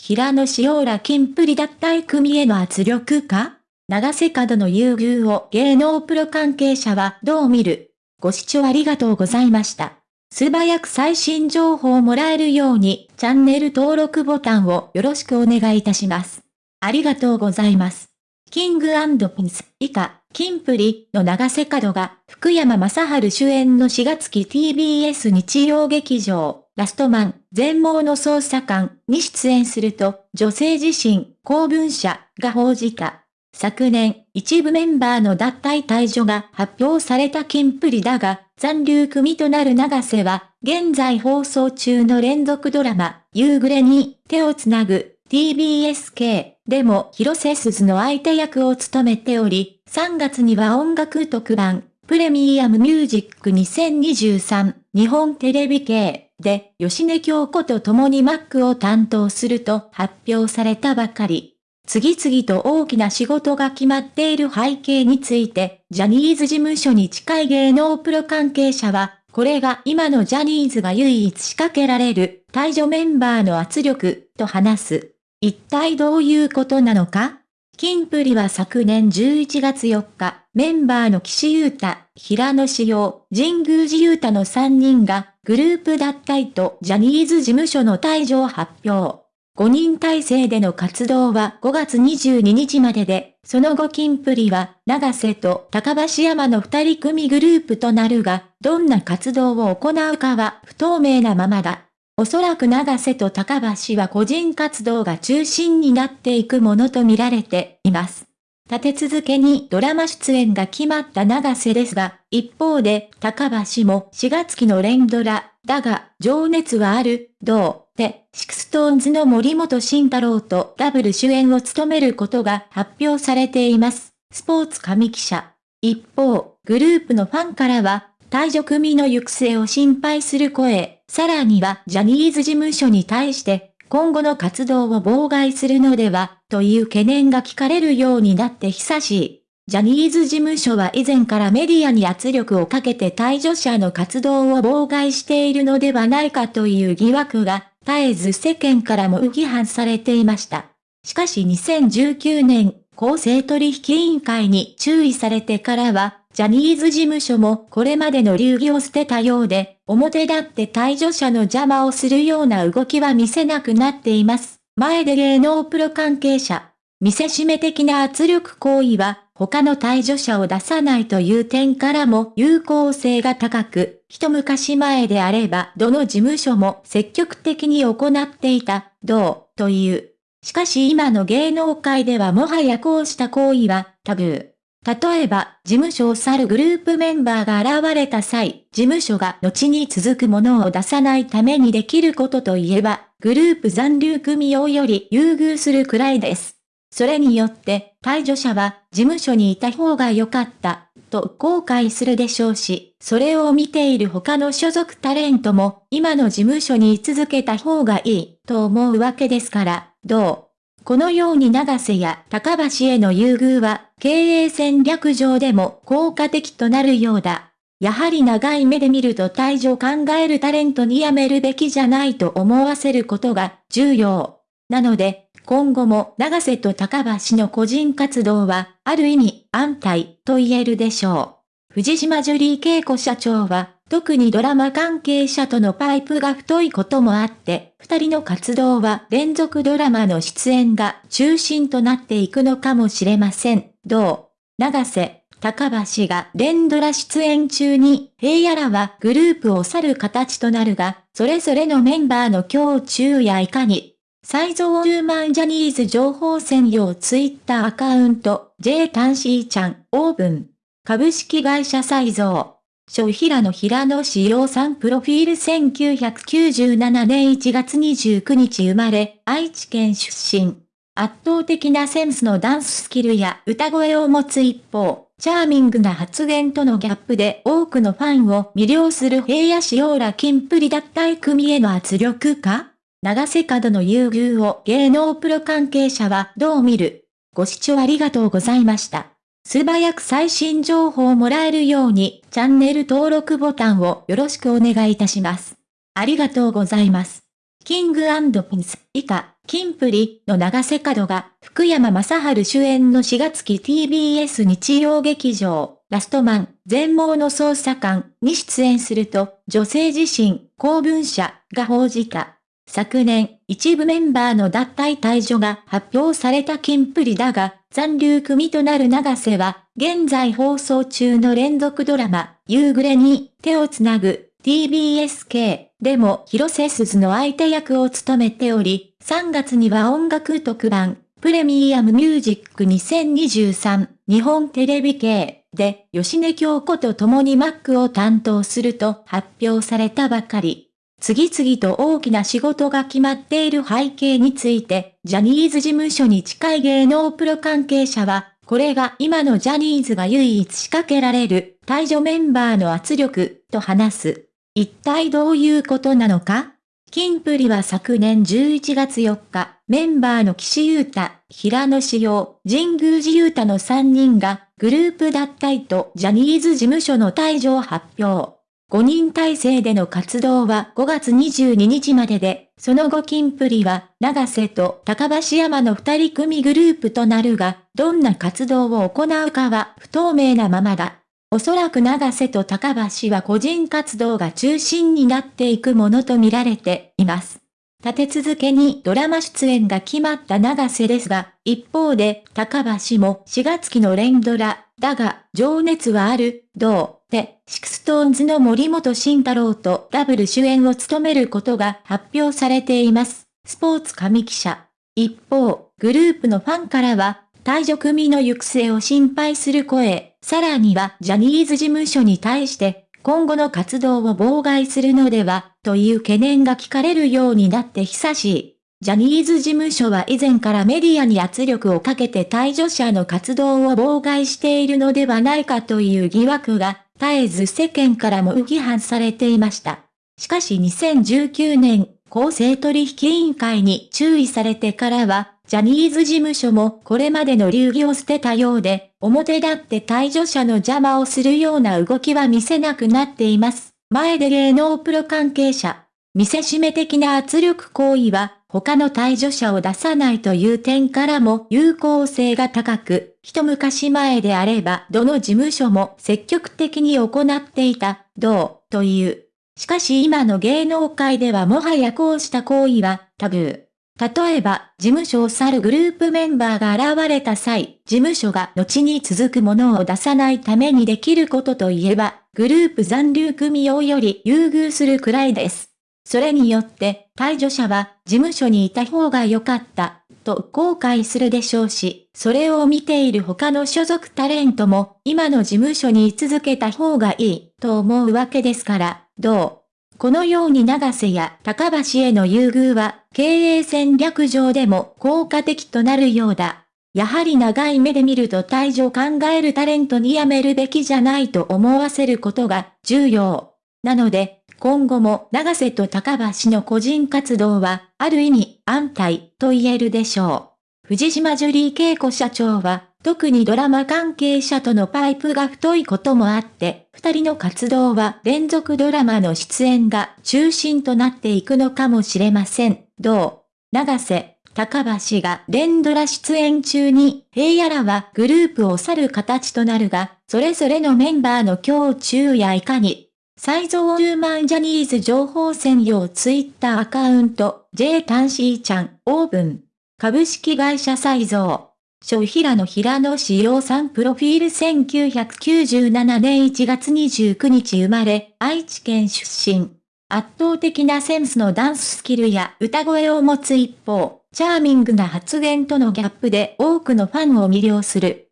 平野紫耀ら金プリ脱退組への圧力か？長瀬角の優遇を芸能プロ関係者はどう見る？ご視聴ありがとうございました。素早く最新情報をもらえるようにチャンネル登録ボタンをよろしくお願いいたします。ありがとうございます。キングピンス以下、キンプリの長瀬角が福山雅治主演の4月期 TBS 日曜劇場ラストマン全盲の捜査官に出演すると女性自身公文社が報じた。昨年、一部メンバーの脱退退場が発表されたキンプリだが、残留組となる長瀬は、現在放送中の連続ドラマ、夕暮れに手をつなぐ TBSK でも広瀬すずの相手役を務めており、3月には音楽特番、プレミアムミュージック2023日本テレビ系で吉根京子と共にマックを担当すると発表されたばかり。次々と大きな仕事が決まっている背景について、ジャニーズ事務所に近い芸能プロ関係者は、これが今のジャニーズが唯一仕掛けられる退場メンバーの圧力と話す。一体どういうことなのか？キンプリは昨年11月4日、メンバーの岸優太、平野志陽、神宮寺優太の3人がグループ脱退とジャニーズ事務所の退場発表。5人体制での活動は5月22日までで、その後キンプリは永瀬と高橋山の2人組グループとなるが、どんな活動を行うかは不透明なままだ。おそらく永瀬と高橋は個人活動が中心になっていくものと見られています。立て続けにドラマ出演が決まった永瀬ですが、一方で高橋も4月期の連ドラ、だが、情熱はある、どう？で、 SixTONES の森本慎太郎とダブル主演を務めることが発表されています。スポーツ紙記者。一方、グループのファンからは、退場組の行く末を心配する声、さらにはジャニーズ事務所に対して、今後の活動を妨害するのでは、という懸念が聞かれるようになって久しい。ジャニーズ事務所は以前からメディアに圧力をかけて退場者の活動を妨害しているのではないかという疑惑が絶えず世間からも批判されていました。しかし2019年、公正取引委員会に注意されてからは、ジャニーズ事務所もこれまでの流儀を捨てたようで、表立って退場者の邪魔をするような動きは見せなくなっています。前で芸能プロ関係者、見せしめ的な圧力行為は、他の退場者を出さないという点からも有効性が高く、一昔前であればどの事務所も積極的に行っていた、どう、という。しかし今の芸能界ではもはやこうした行為はタブー。例えば、事務所を去るグループメンバーが現れた際、事務所が後に続くものを出さないためにできることといえば、グループ残留組用より優遇するくらいです。それによって、退場者は事務所にいた方が良かった、と後悔するでしょうし、それを見ている他の所属タレントも、今の事務所に居続けた方がいい、と思うわけですから、どう？このように長瀬や高橋への優遇は、経営戦略上でも効果的となるようだ。やはり長い目で見ると退場考えるタレントに辞めるべきじゃないと思わせることが重要。なので、今後も長瀬と高橋の個人活動は、ある意味安泰と言えるでしょう。藤島ジュリー恵子社長は、特にドラマ関係者とのパイプが太いこともあって、二人の活動は連続ドラマの出演が中心となっていくのかもしれません。どう長瀬、高橋が連ドラ出演中に、平野らはグループを去る形となるが、それぞれのメンバーの胸中やいかに、サイゾーーマンジャニーズ情報専用ツイッターアカウント、J タンシーちゃん、オープン。株式会社サイゾー。小平野平野志陽さんプロフィール1997年1月29日生まれ、愛知県出身。圧倒的なセンスのダンススキルや歌声を持つ一方、チャーミングな発言とのギャップで多くのファンを魅了する平野志陽ら金プリ脱退組への圧力か？長瀬角の優遇を芸能プロ関係者はどう見る？ご視聴ありがとうございました。素早く最新情報をもらえるようにチャンネル登録ボタンをよろしくお願いいたします。ありがとうございます。キングピンス以下キンプリの長瀬角が福山雅治主演の4月期 TBS 日曜劇場、ラストマン、全盲の捜査官に出演すると、女性自身、公文社が報じた。昨年、一部メンバーの脱退退場が発表されたキンプリだが、残留組となる長瀬は、現在放送中の連続ドラマ、夕暮れに手をつなぐ TBSK でも広瀬すずの相手役を務めており、3月には音楽特番、プレミアムミュージック2023日本テレビ系で吉根京子と共にマックを担当すると発表されたばかり。次々と大きな仕事が決まっている背景について、ジャニーズ事務所に近い芸能プロ関係者は、これが今のジャニーズが唯一仕掛けられる退場メンバーの圧力と話す。一体どういうことなのか？キンプリは昨年11月4日、メンバーの岸優太、平野志陽、神宮寺優太の3人が、グループ脱退とジャニーズ事務所の退場を発表。5人体制での活動は5月22日までで、その後キンプリは、永瀬と高橋山の2人組グループとなるが、どんな活動を行うかは不透明なままだ。おそらく永瀬と高橋は個人活動が中心になっていくものと見られています。立て続けにドラマ出演が決まった永瀬ですが、一方で高橋も4月期の連ドラ、だが、情熱はある、どう、で、 SixTONES の森本慎太郎とダブル主演を務めることが発表されています。スポーツ紙記者。一方、グループのファンからは、退場組の行く末を心配する声、さらにはジャニーズ事務所に対して、今後の活動を妨害するのでは、という懸念が聞かれるようになって久しい。ジャニーズ事務所は以前からメディアに圧力をかけて退場者の活動を妨害しているのではないかという疑惑が、絶えず世間からも批判されていました。しかし2019年、公正取引委員会に注意されてからは、ジャニーズ事務所もこれまでの流儀を捨てたようで、表立って退場者の邪魔をするような動きは見せなくなっています。前で芸能プロ関係者。見せしめ的な圧力行為は、他の退場者を出さないという点からも有効性が高く、一昔前であればどの事務所も積極的に行っていた、どう、という。しかし今の芸能界ではもはやこうした行為はタブー。例えば、事務所を去るグループメンバーが現れた際、事務所が後に続くものを出さないためにできることといえば、グループ残留組用より優遇するくらいです。それによって、退場者は事務所にいた方が良かった、と後悔するでしょうし、それを見ている他の所属タレントも、今の事務所に居続けた方がいい、と思うわけですから、どう？このように長瀬や高橋への優遇は、経営戦略上でも効果的となるようだ。やはり長い目で見ると退場考えるタレントに辞めるべきじゃないと思わせることが重要。なので、今後も長瀬と高橋の個人活動は、ある意味安泰と言えるでしょう。藤島ジュリー恵子社長は、特にドラマ関係者とのパイプが太いこともあって、二人の活動は連続ドラマの出演が中心となっていくのかもしれません。どう？長瀬、高橋が連ドラ出演中に平野らはグループを去る形となるが、それぞれのメンバーの胸中やいかに、再造ーマンジャニーズ情報専用ツイッターアカウント、J タンシーちゃん、オーブン。株式会社再造。小平野平野志陽さんプロフィール1997年1月29日生まれ、愛知県出身。圧倒的なセンスのダンススキルや歌声を持つ一方、チャーミングな発言とのギャップで多くのファンを魅了する。